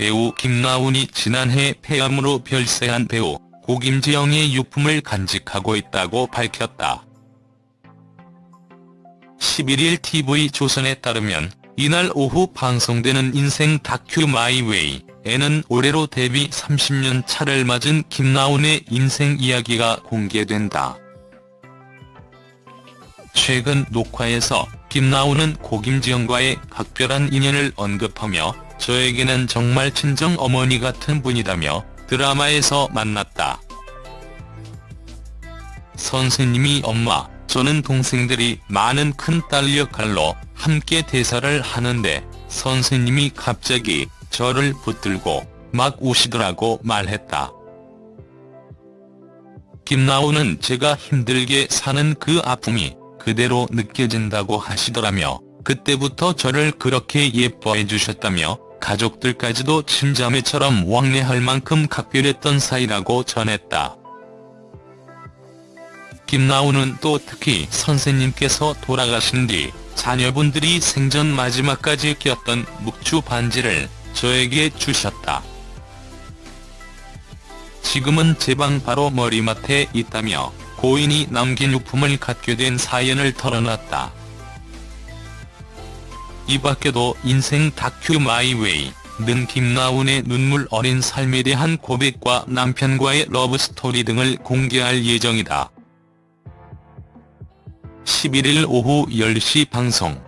배우 김나운이 지난해 폐암으로 별세한 배우 고김지영의 유품을 간직하고 있다고 밝혔다. 11일 TV조선에 따르면 이날 오후 방송되는 인생 다큐 마이웨이에는 올해로 데뷔 30년 차를 맞은 김나운의 인생 이야기가 공개된다. 최근 녹화에서 김나운은 고김지영과의 각별한 인연을 언급하며 저에게는 정말 친정 어머니 같은 분이다며 드라마에서 만났다. 선생님이 엄마, 저는 동생들이 많은 큰딸 역할로 함께 대사를 하는데 선생님이 갑자기 저를 붙들고 막 우시더라고 말했다. 김나우는 제가 힘들게 사는 그 아픔이 그대로 느껴진다고 하시더라며 그때부터 저를 그렇게 예뻐해 주셨다며 가족들까지도 친자매처럼 왕래할 만큼 각별했던 사이라고 전했다. 김나운은 또 특히 선생님께서 돌아가신 뒤 자녀분들이 생전 마지막까지 꼈던 묵주 반지를 저에게 주셨다. 지금은 제 방 바로 머리맡에 있다며 고인이 남긴 유품을 갖게 된 사연을 털어놨다. 이 밖에도 인생 다큐 마이웨이 는 김나운의 눈물 어린 삶에 대한 고백과 남편과의 러브스토리 등을 공개할 예정이다. 11일 오후 10시 방송